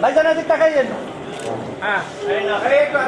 Baca na dikta kayo. Ah, ayun na. Kaya ko,